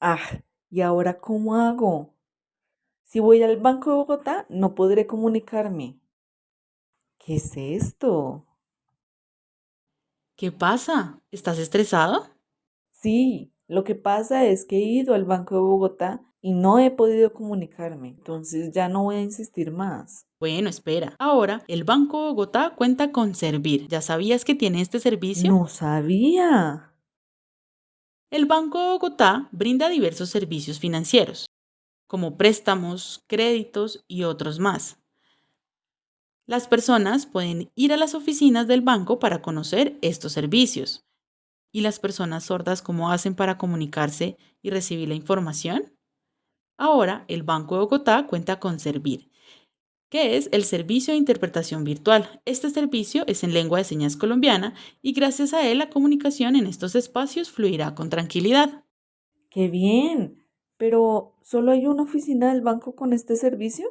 Ah, ¿y ahora cómo hago? Si voy al Banco de Bogotá, no podré comunicarme. ¿Qué es esto? ¿Qué pasa? ¿Estás estresado? Sí, lo que pasa es que he ido al Banco de Bogotá y no he podido comunicarme, entonces ya no voy a insistir más. Bueno, espera. Ahora, el Banco Bogotá cuenta con Servir. ¿Ya sabías que tiene este servicio? No sabía. El Banco Bogotá brinda diversos servicios financieros, como préstamos, créditos y otros más. Las personas pueden ir a las oficinas del banco para conocer estos servicios. ¿Y las personas sordas cómo hacen para comunicarse y recibir la información? Ahora, el Banco de Bogotá cuenta con Servir, que es el servicio de interpretación virtual. Este servicio es en lengua de señas colombiana y gracias a él la comunicación en estos espacios fluirá con tranquilidad. ¡Qué bien! Pero, ¿solo hay una oficina del banco con este servicio?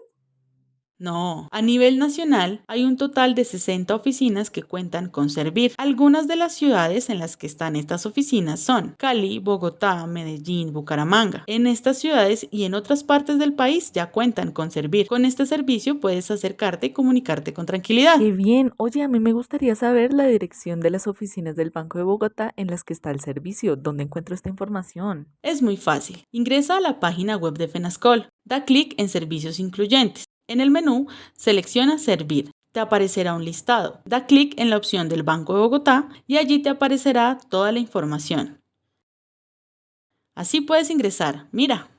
No, a nivel nacional hay un total de 60 oficinas que cuentan con Servir. Algunas de las ciudades en las que están estas oficinas son Cali, Bogotá, Medellín, Bucaramanga. En estas ciudades y en otras partes del país ya cuentan con Servir. Con este servicio puedes acercarte y comunicarte con tranquilidad. ¡Qué bien! Oye, a mí me gustaría saber la dirección de las oficinas del Banco de Bogotá en las que está el servicio. ¿Dónde encuentro esta información? Es muy fácil. Ingresa a la página web de FENASCOL. Da clic en Servicios Incluyentes. En el menú, selecciona Servir. Te aparecerá un listado. Da clic en la opción del Banco de Bogotá y allí te aparecerá toda la información. Así puedes ingresar. Mira,